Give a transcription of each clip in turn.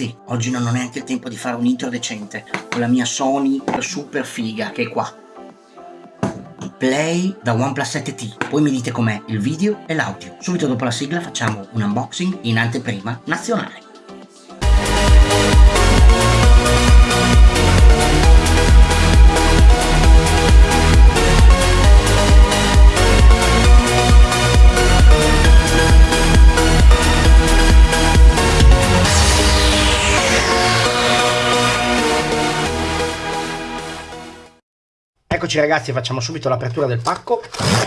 ragazzi, oggi non ho neanche il tempo di fare un intro decente con la mia Sony super figa che è qua. Play da OnePlus 7T, poi mi dite com'è il video e l'audio. Subito dopo la sigla facciamo un unboxing in anteprima nazionale. Eccoci ragazzi, facciamo subito l'apertura del pacco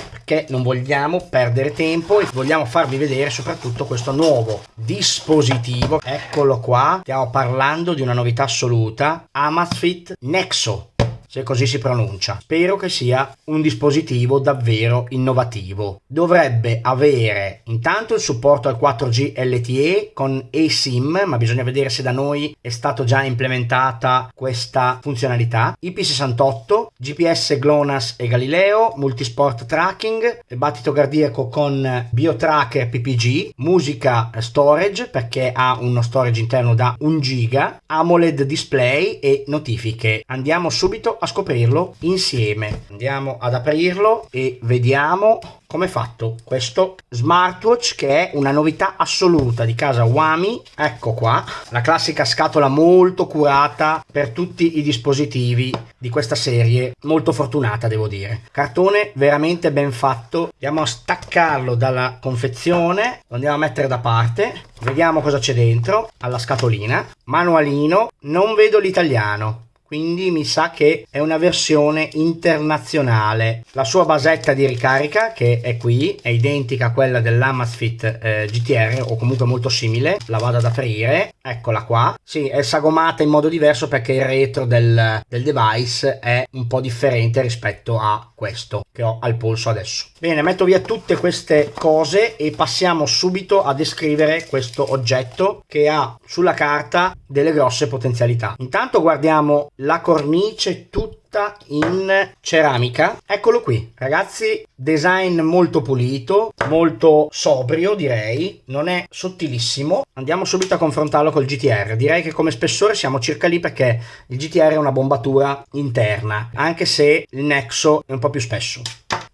perché non vogliamo perdere tempo e vogliamo farvi vedere soprattutto questo nuovo dispositivo. Eccolo qua, stiamo parlando di una novità assoluta, Amazfit Nexo se così si pronuncia. Spero che sia un dispositivo davvero innovativo. Dovrebbe avere intanto il supporto al 4G LTE con eSIM, ma bisogna vedere se da noi è stato già implementata questa funzionalità. IP68, GPS GLONASS e Galileo, multisport tracking, battito cardiaco con BioTracker PPG, musica storage perché ha uno storage interno da 1 giga, AMOLED display e notifiche. Andiamo subito a scoprirlo insieme. Andiamo ad aprirlo e vediamo come fatto questo smartwatch che è una novità assoluta di casa Wami ecco qua la classica scatola molto curata per tutti i dispositivi di questa serie molto fortunata devo dire. Cartone veramente ben fatto. Andiamo a staccarlo dalla confezione lo andiamo a mettere da parte. Vediamo cosa c'è dentro alla scatolina. Manualino non vedo l'italiano quindi mi sa che è una versione internazionale. La sua basetta di ricarica, che è qui, è identica a quella dell'Amazfit eh, GTR o comunque molto simile. La vado ad aprire, eccola qua. Sì, è sagomata in modo diverso perché il retro del, del device è un po' differente rispetto a questo che ho al polso adesso. Bene, metto via tutte queste cose e passiamo subito a descrivere questo oggetto che ha sulla carta delle grosse potenzialità. Intanto guardiamo la cornice tutta in ceramica. Eccolo qui ragazzi. Design molto pulito molto sobrio direi. Non è sottilissimo. Andiamo subito a confrontarlo col GTR direi che come spessore siamo circa lì perché il GTR è una bombatura interna anche se il Nexo è un po' più spesso.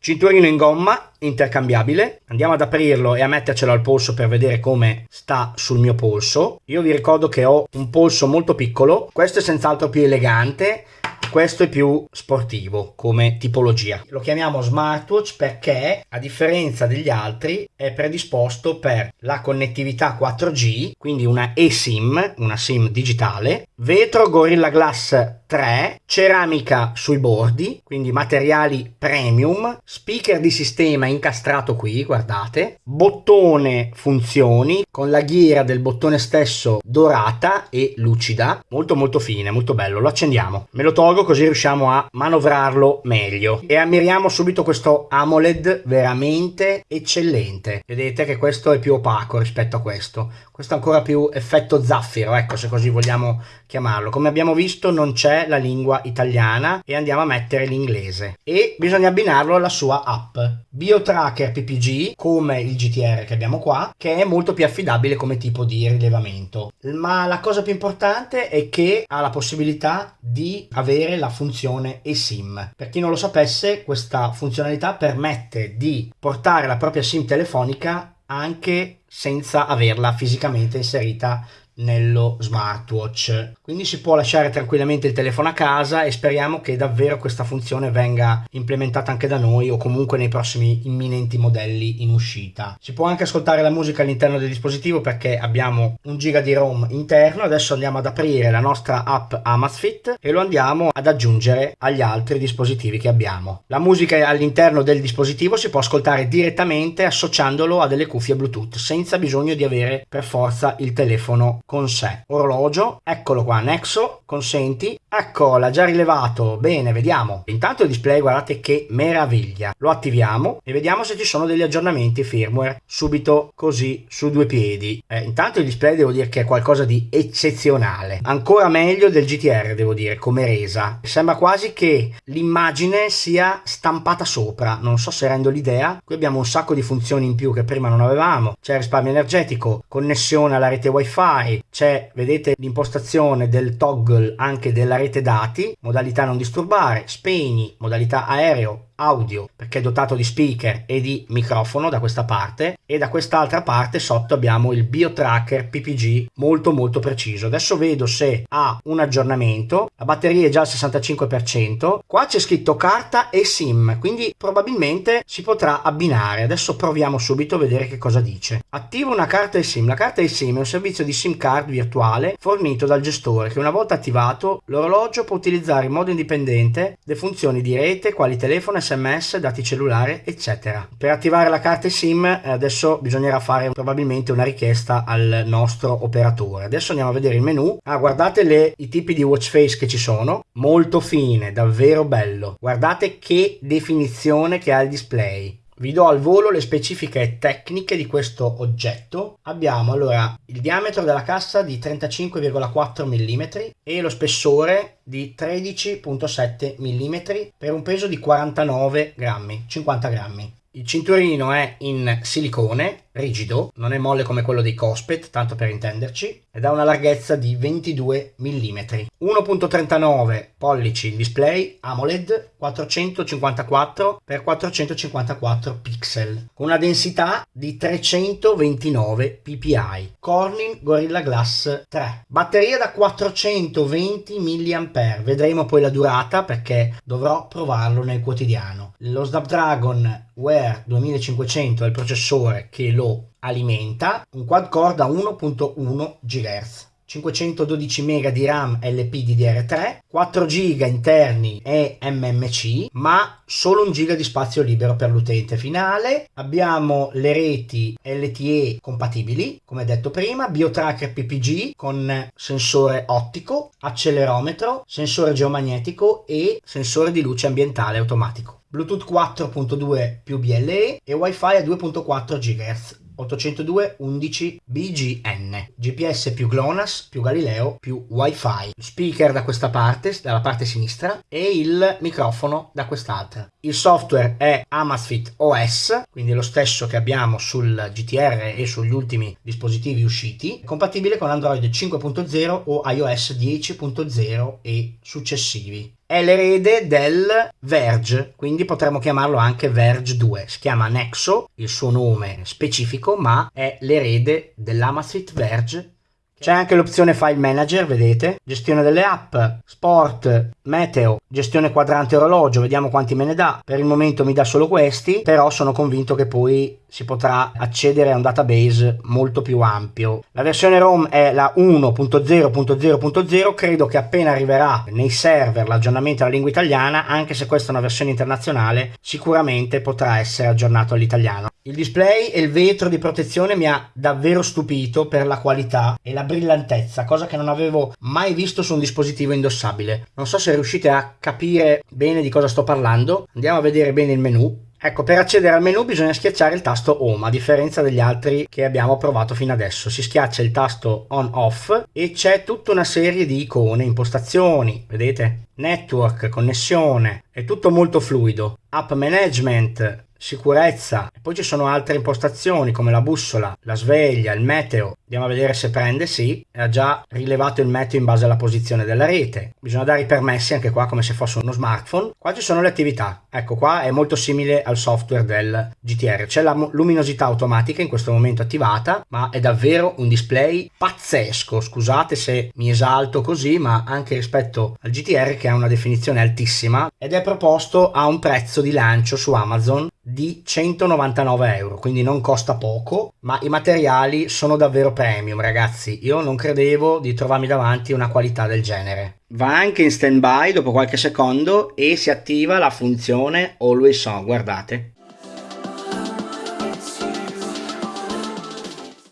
Cinturino in gomma intercambiabile. Andiamo ad aprirlo e a mettercelo al polso per vedere come sta sul mio polso. Io vi ricordo che ho un polso molto piccolo. Questo è senz'altro più elegante questo è più sportivo come tipologia. Lo chiamiamo smartwatch perché a differenza degli altri è predisposto per la connettività 4G, quindi una eSIM, una SIM digitale, vetro Gorilla Glass 3, ceramica sui bordi, quindi materiali premium, speaker di sistema incastrato qui, guardate, bottone funzioni con la ghiera del bottone stesso dorata e lucida, molto molto fine, molto bello, lo accendiamo. Me lo tolgo così riusciamo a manovrarlo meglio e ammiriamo subito questo AMOLED veramente eccellente. Vedete che questo è più opaco rispetto a questo, questo è ancora più effetto zaffiro, ecco se così vogliamo chiamarlo. Come abbiamo visto non c'è la lingua italiana e andiamo a mettere l'inglese. E bisogna abbinarlo alla sua app. BioTracker PPG come il GTR che abbiamo qua che è molto più affidabile come tipo di rilevamento. Ma la cosa più importante è che ha la possibilità di avere la funzione eSIM. Per chi non lo sapesse questa funzionalità permette di portare la propria SIM telefonica anche senza averla fisicamente inserita nello smartwatch. Quindi si può lasciare tranquillamente il telefono a casa e speriamo che davvero questa funzione venga implementata anche da noi o comunque nei prossimi imminenti modelli in uscita. Si può anche ascoltare la musica all'interno del dispositivo perché abbiamo un giga di rom interno. Adesso andiamo ad aprire la nostra app Amazfit e lo andiamo ad aggiungere agli altri dispositivi che abbiamo. La musica all'interno del dispositivo si può ascoltare direttamente associandolo a delle cuffie bluetooth senza bisogno di avere per forza il telefono con sé. Orologio, eccolo qua, Nexo, consenti, ecco, l'ha già rilevato, bene, vediamo. Intanto il display, guardate che meraviglia. Lo attiviamo e vediamo se ci sono degli aggiornamenti firmware subito così su due piedi. Eh, intanto il display devo dire che è qualcosa di eccezionale, ancora meglio del GTR devo dire, come resa. Sembra quasi che l'immagine sia stampata sopra, non so se rendo l'idea. Qui abbiamo un sacco di funzioni in più che prima non avevamo. C'è risparmio energetico, connessione alla rete wifi, c'è, vedete, l'impostazione del toggle anche della rete dati, modalità non disturbare, spegni, modalità aereo, audio perché è dotato di speaker e di microfono da questa parte e da quest'altra parte sotto abbiamo il BioTracker PPG molto molto preciso. Adesso vedo se ha un aggiornamento. La batteria è già al 65% qua c'è scritto carta e sim quindi probabilmente si potrà abbinare. Adesso proviamo subito a vedere che cosa dice. Attivo una carta e sim. La carta e sim è un servizio di sim card virtuale fornito dal gestore che una volta attivato l'orologio può utilizzare in modo indipendente le funzioni di rete quali telefono e sms, dati cellulari, eccetera. Per attivare la carta SIM eh, adesso bisognerà fare probabilmente una richiesta al nostro operatore. Adesso andiamo a vedere il menu. Ah, guardate le, i tipi di watch face che ci sono. Molto fine, davvero bello. Guardate che definizione che ha il display. Vi do al volo le specifiche tecniche di questo oggetto. Abbiamo allora il diametro della cassa di 35,4 mm e lo spessore di 13,7 mm per un peso di 49 grammi, 50 grammi. Il cinturino è in silicone, rigido, non è molle come quello dei Cospet, tanto per intenderci, ed ha una larghezza di 22 mm. 1.39 pollici il display AMOLED 454 x 454 pixel, con una densità di 329 ppi. Corning Gorilla Glass 3. Batteria da 420 mAh, vedremo poi la durata perché dovrò provarlo nel quotidiano. Lo Snapdragon Wear 2500 è il processore che lo alimenta, un quad core da 1.1 GHz. 512 MB di RAM LPDDR3, 4 GB interni e MMC, ma solo 1 GB di spazio libero per l'utente finale. Abbiamo le reti LTE compatibili, come detto prima, BioTracker PPG con sensore ottico, accelerometro, sensore geomagnetico e sensore di luce ambientale automatico. Bluetooth 4.2 più BLE e Wi-Fi a 2.4 GHz 802.11 BGN, GPS più GLONASS più Galileo più Wi-Fi, speaker da questa parte, dalla parte sinistra e il microfono da quest'altra. Il software è Amazfit OS, quindi lo stesso che abbiamo sul GTR e sugli ultimi dispositivi usciti, compatibile con Android 5.0 o iOS 10.0 e successivi è l'erede del Verge, quindi potremmo chiamarlo anche Verge 2. Si chiama Nexo, il suo nome specifico, ma è l'erede dell'Amazfit Verge c'è anche l'opzione File Manager, vedete? Gestione delle app, Sport, Meteo, gestione quadrante orologio, vediamo quanti me ne dà. Per il momento mi dà solo questi, però sono convinto che poi si potrà accedere a un database molto più ampio. La versione ROM è la 1.0.0.0, credo che appena arriverà nei server l'aggiornamento alla lingua italiana, anche se questa è una versione internazionale, sicuramente potrà essere aggiornato all'italiano. Il display e il vetro di protezione mi ha davvero stupito per la qualità e la brillantezza, cosa che non avevo mai visto su un dispositivo indossabile. Non so se riuscite a capire bene di cosa sto parlando. Andiamo a vedere bene il menu. Ecco, per accedere al menu bisogna schiacciare il tasto Home, a differenza degli altri che abbiamo provato fino adesso. Si schiaccia il tasto On-Off e c'è tutta una serie di icone, impostazioni, vedete? Network, connessione, è tutto molto fluido. App Management, sicurezza poi ci sono altre impostazioni come la bussola, la sveglia, il meteo. Andiamo a vedere se prende, sì, ha già rilevato il meteo in base alla posizione della rete. Bisogna dare i permessi anche qua come se fosse uno smartphone. Qua ci sono le attività. Ecco qua è molto simile al software del GTR. C'è la luminosità automatica in questo momento attivata, ma è davvero un display pazzesco. Scusate se mi esalto così, ma anche rispetto al GTR che ha una definizione altissima ed è proposto a un prezzo di lancio su Amazon di 199 euro quindi non costa poco ma i materiali sono davvero premium ragazzi. Io non credevo di trovarmi davanti una qualità del genere. Va anche in stand by dopo qualche secondo e si attiva la funzione always on guardate.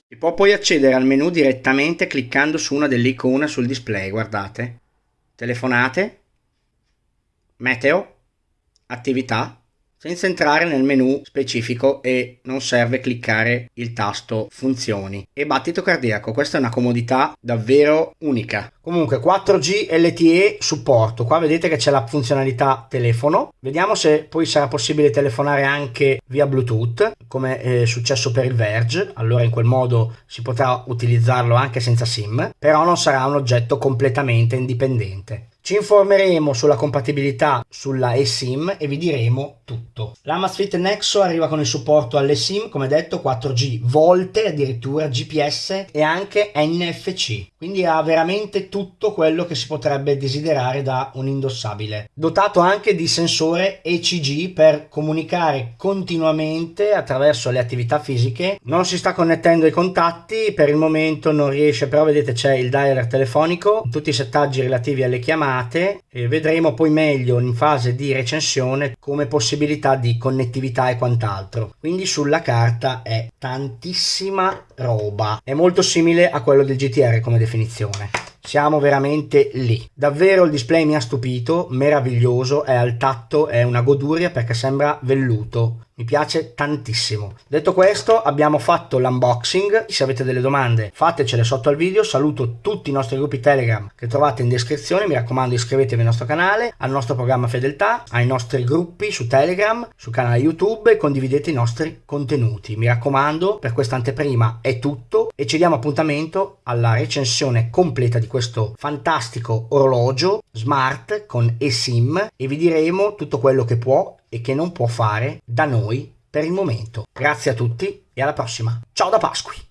Si può poi accedere al menu direttamente cliccando su una delle icone sul display guardate. Telefonate. Meteo. Attività senza entrare nel menu specifico e non serve cliccare il tasto funzioni. E battito cardiaco, questa è una comodità davvero unica. Comunque 4G LTE supporto, qua vedete che c'è la funzionalità telefono, vediamo se poi sarà possibile telefonare anche via Bluetooth come è successo per il Verge, allora in quel modo si potrà utilizzarlo anche senza SIM, però non sarà un oggetto completamente indipendente. Ci informeremo sulla compatibilità sulla eSIM e vi diremo tutto. L'Amazfit Nexo arriva con il supporto alle SIM, come detto 4G volte, addirittura GPS e anche NFC, quindi ha veramente tutto quello che si potrebbe desiderare da un indossabile. Dotato anche di sensore ECG per comunicare continuamente attraverso le attività fisiche. Non si sta connettendo ai contatti, per il momento non riesce, però vedete c'è il dialer telefonico, tutti i settaggi relativi alle chiamate e vedremo poi meglio in fase di recensione come possibilità di connettività e quant'altro. Quindi sulla carta è tantissima roba, è molto simile a quello del GTR come definizione. Siamo veramente lì. Davvero il display mi ha stupito, meraviglioso, è al tatto, è una goduria perché sembra velluto mi piace tantissimo. Detto questo abbiamo fatto l'unboxing, se avete delle domande fatecele sotto al video, saluto tutti i nostri gruppi Telegram che trovate in descrizione, mi raccomando iscrivetevi al nostro canale, al nostro programma Fedeltà, ai nostri gruppi su Telegram, sul canale YouTube e condividete i nostri contenuti. Mi raccomando, per questa anteprima è tutto e ci diamo appuntamento alla recensione completa di questo fantastico orologio smart con eSIM e vi diremo tutto quello che può e che non può fare da noi per il momento. Grazie a tutti e alla prossima. Ciao da Pasqui!